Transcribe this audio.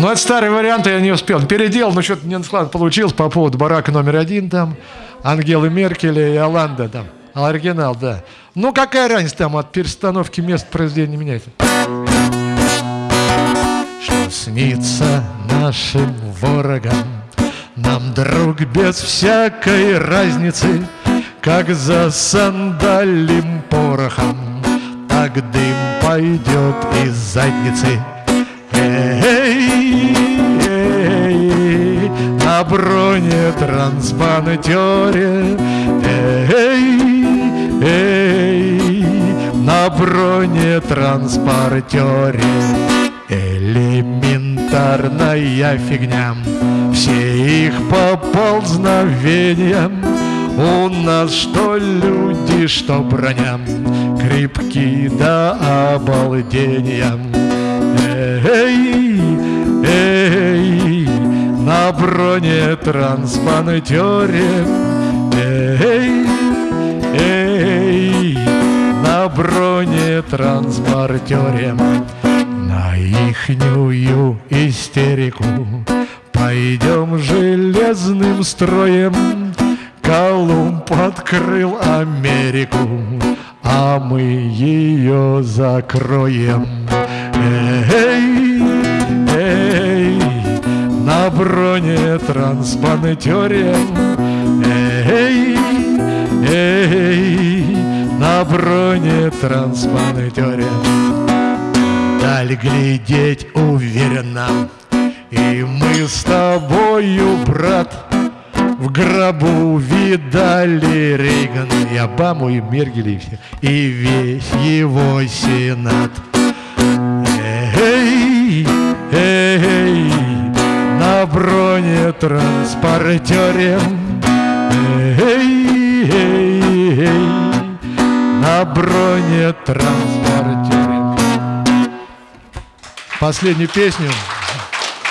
Ну, это старый вариант, я не успел. Переделал, но что-то не складно получилось по поводу барака номер один там, Ангелы Меркеля и Оланда там. Оригинал, да. Ну, какая разница там от перестановки мест произведения меняется? Что снится нашим ворогам, нам, друг, без всякой разницы, Как за сандалим порохом, Так дым пойдет из задницы. На бронетранспортере, эй, эй, на бронетранспортере. Элементарная фигня, все их поползновения У нас что люди, что броня, крепки до обалдения. Эй, эй, на бронетранспортере, эй, эй, на бронетранспортере, на ихнюю истерику пойдем железным строем. Колумб открыл Америку, а мы ее закроем. Эй, бронетранспортере, эй, эй, на бронетранспортере. Даль глядеть уверенно, и мы с тобою, брат, в гробу видали Рейгана и Обаму, и Мергеля, и все, и весь его сенат. Бронетранспортере, эй, эй, эй, на бронетранспортере. Последнюю песню